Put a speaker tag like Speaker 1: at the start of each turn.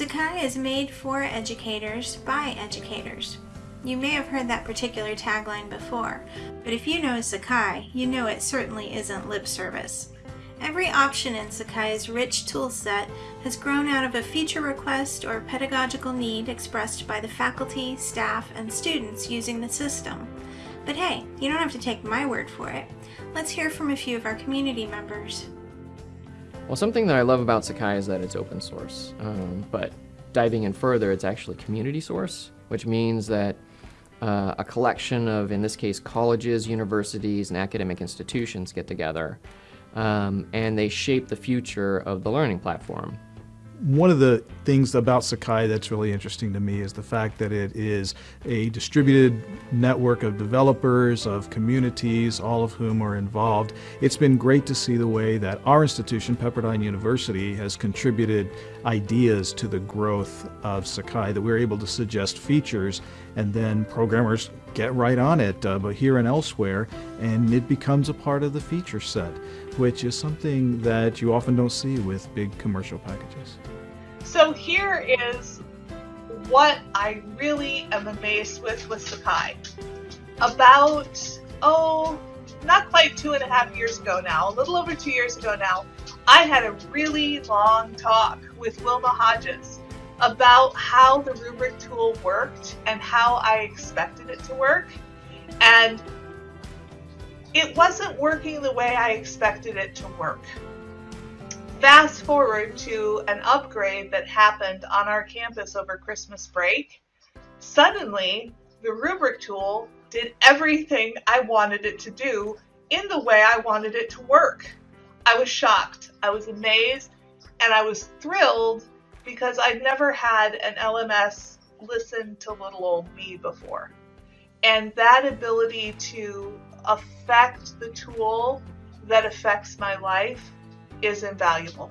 Speaker 1: Sakai is made for educators by educators. You may have heard that particular tagline before, but if you know Sakai, you know it certainly isn't lip service. Every option in Sakai's rich toolset has grown out of a feature request or pedagogical need expressed by the faculty, staff, and students using the system. But hey, you don't have to take my word for it. Let's hear from a few of our community members.
Speaker 2: Well, something that I love about Sakai is that it's open source, um, but diving in further, it's actually community source, which means that uh, a collection of, in this case, colleges, universities, and academic institutions get together um, and they shape the future of the learning platform.
Speaker 3: One of the things about Sakai that's really interesting to me is the fact that it is a distributed network of developers, of communities, all of whom are involved. It's been great to see the way that our institution, Pepperdine University, has contributed ideas to the growth of Sakai, that we're able to suggest features and then programmers get right on it, uh, but here and elsewhere, and it becomes a part of the feature set, which is something that you often don't see with big commercial packages.
Speaker 4: So here is what I really am amazed with with Sakai. About, oh, not quite two and a half years ago now, a little over two years ago now, I had a really long talk with Wilma Hodges about how the rubric tool worked and how I expected it to work. And it wasn't working the way I expected it to work. Fast forward to an upgrade that happened on our campus over Christmas break. Suddenly, the rubric tool did everything I wanted it to do in the way I wanted it to work. I was shocked, I was amazed, and I was thrilled because I've never had an LMS listen to little old me before. And that ability to affect the tool that affects my life is invaluable.